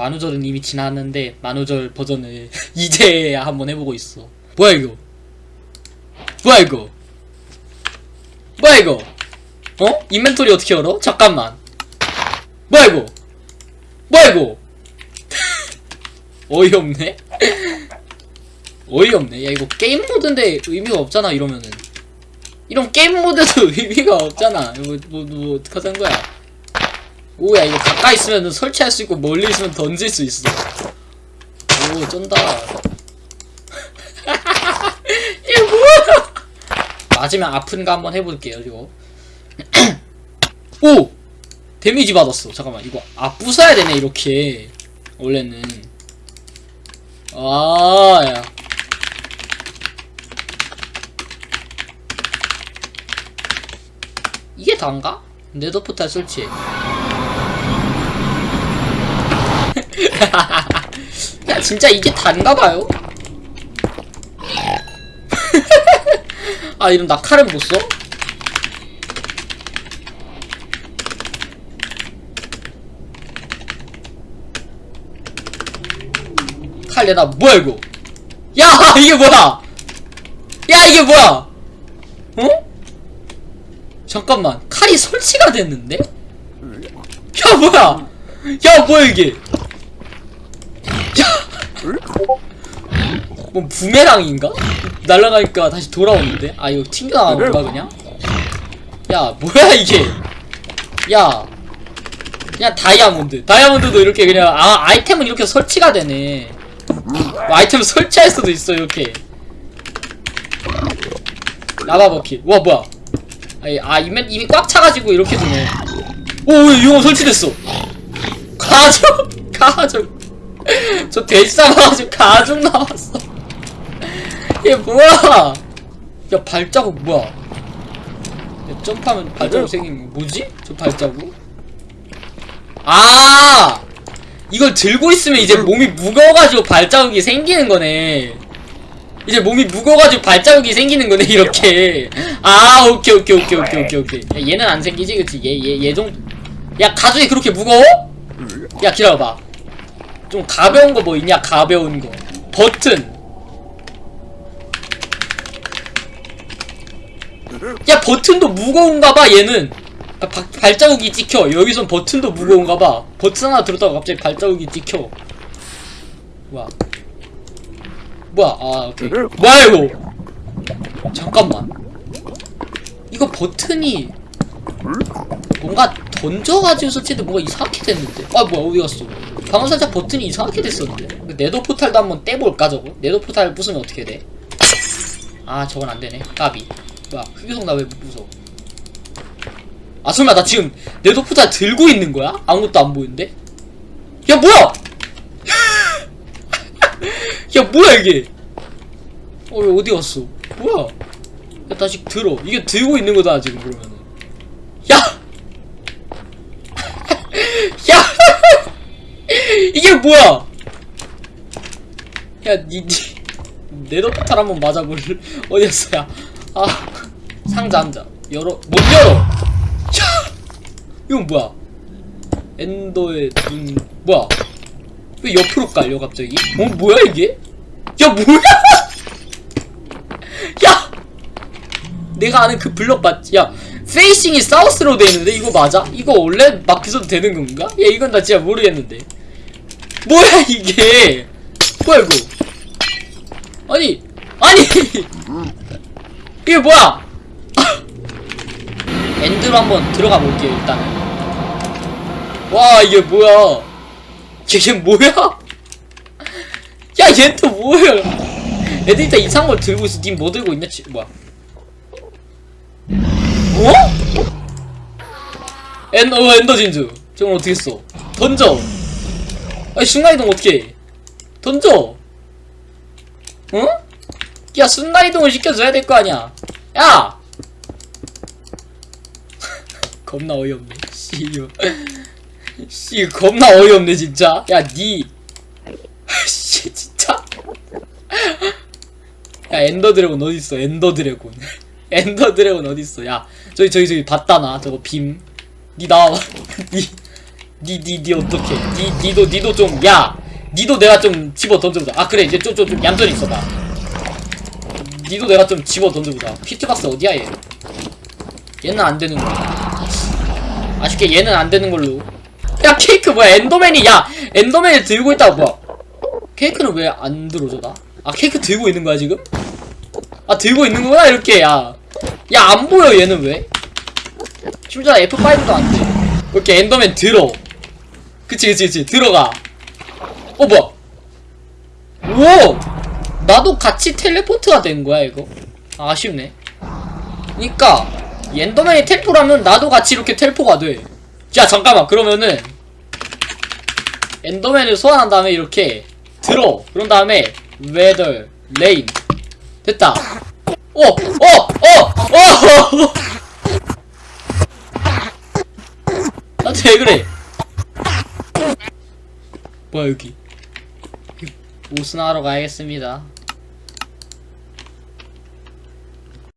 만우절은 이미 지났는데 만우절 버전을 이제 한번 해보고 있어. 뭐야 이거? 뭐야 이거? 뭐야 이거? 어? 인벤토리 어떻게 열어? 잠깐만. 뭐야 이거? 뭐야 이거? 어이없네. 어이없네. 야 이거 게임 모드인데 의미가 없잖아 이러면은. 이런 게임 모드도 의미가 없잖아. 뭐, 뭐, 뭐 어떡하자는 거야 오야 이거 가까이 있으면 설치할 수 있고 멀리 있으면 던질 수 있어. 오 쩐다. 이게 뭐야? 맞으면 아픈가 한번 해볼게요 이거. 오! 데미지 받았어. 잠깐만 이거 아 부숴야 되네 이렇게. 원래는. 아야. 이게 다인가? 네더 포탈 설치해 야 진짜 이게 단가봐요? 아 이럼 나 칼은 못 써? 칼 내다 뭐야 이거 야 이게 뭐야 야 이게 뭐야 어? 잠깐만 칼이 설치가 됐는데? 야 뭐야 야 뭐야 이게 뭐 부메랑인가? 날아가니까 다시 돌아오는데? 아 이거 튕겨나가는 건가 그냥? 야 뭐야 이게? 야 그냥 다이아몬드. 다이아몬드도 이렇게 그냥 아 아이템은 이렇게 설치가 되네. 뭐 아이템 설치할 수도 있어 이렇게. 라바 버킷. 와 뭐야? 아이, 아 이미, 이미 꽉 차가지고 이렇게 되네. 오 이거 설치됐어. 가족 가족 저 돼지 잡아가지고 가죽 나왔어. 얘 뭐야? 야 발자국 뭐야? 야, 점프하면 발자국 생기는 거 뭐지? 저 발자국? 아! 이걸 들고 있으면 이제 몸이 무거워가지고 발자국이 생기는 거네. 이제 몸이 무거워가지고 발자국이 생기는 거네 이렇게. 아 오케이 오케이 오케이 오케이 오케이 오케이. 야, 얘는 안 생기지 그치? 얘 얘얘정야 가죽이 그렇게 무거워? 야 기다려봐 좀 가벼운 거 뭐 있냐? 가벼운 거. 버튼. 야 버튼도 무거운가봐 얘는. 아, 바- 발자국이 찍혀. 여기선 버튼도 무거운가봐. 버튼 하나 들었다가 갑자기 발자국이 찍혀. 뭐야? 뭐야? 아 오케이. 뭐야 이거? 잠깐만. 이거 버튼이 뭔가 던져가지고 설치도 뭔가 이상하게 됐는데. 아 뭐야 어디 갔어 방금 살짝 버튼이 이상하게 됐었는데? 네더 포탈도 한번 떼볼까 저거? 네더 포탈 부수면 어떻게 돼? 아 저건 안되네. 까비. 뭐야 흑유성 나 왜 무서워 아 설마 나 지금 네더 포탈 들고 있는 거야? 아무것도 안 보이는데? 야 뭐야! 야 뭐야 이게? 어왜 어디 갔어? 뭐야? 야 다시 들어. 이게 들고 있는 거다 지금 그러면은. 야! 야! 이게 뭐야! 야, 니, 니, 네더포탈 한번 맞아볼, 어디였어, 야. 아, 상자, 상자. 열어, 못 열어! 야! 이건 뭐야? 엔더의 눈, 뭐야? 왜 옆으로 깔려, 갑자기? 어, 뭐야, 이게? 야, 뭐야! 야! 내가 아는 그 블럭 맞지? 야, 페이싱이 사우스로 돼 있는데 이거 맞아? 이거 원래 막 비서도 되는 건가? 야, 이건 나 진짜 모르겠는데. 뭐야 이게? 뭐야 이거? 아니, 아니, 이게 뭐야? 엔드로 한번 들어가 볼게요 일단은. 와 이게 뭐야? 이게 뭐야? 야, 얘 또 뭐야? 애들이 다 이상한 걸 들고 있어. 님 뭐 들고 있냐? 지, 뭐야? 어? 엔, 어, 엔더 진주. 저건 어떻게 써? 던져. 아니, 순간이동 어떻게 해? 던져. 어? 야, 순간이동을 시켜줘야 될 거 아니야. 야! 겁나 어이없네. 씨, 이거. 씨, 겁나 어이없네, 진짜. 야, 니. 씨, 진짜. 야, 엔더 드래곤 어딨어, 엔더 드래곤. 엔더 드래곤 어딨어 야 저기 저기 저기 봤다 나 저거 빔니 나와봐 니 니, 니, 니 어떡해. 니, 니도, 니도 좀, 야! 니도 내가 좀 집어 던져보자. 아, 그래. 이제 좀, 좀, 좀 얌전히 있어봐. 니도 내가 좀 집어 던져보자. 피트박스 어디야, 얘? 얘는 안 되는 거야. 아쉽게 얘는 안 되는 걸로. 야, 케이크 뭐야? 엔더맨이, 야! 엔더맨이 들고 있다가 뭐야? 케이크는 왜 안 들어줘, 나? 아, 케이크 들고 있는 거야, 지금? 아, 들고 있는 거구나, 이렇게, 야. 야, 안 보여, 얘는 왜? 심지어 F5도 안 돼. 이렇게 엔더맨 들어. 그치, 그치, 그치. 들어가. 어, 뭐야? 오! 나도 같이 텔레포트가 된 거야, 이거. 아, 아쉽네. 그니까, 이 엔더맨이 텔포라면 나도 같이 이렇게 텔포가 돼. 자, 잠깐만. 그러면은, 엔더맨을 소환한 다음에 이렇게 들어. 그런 다음에, weather, rain. 됐다. 어! 어! 어! 어! 나한테 왜 그래? 뭐야 여기? 옷은 하러 가야겠습니다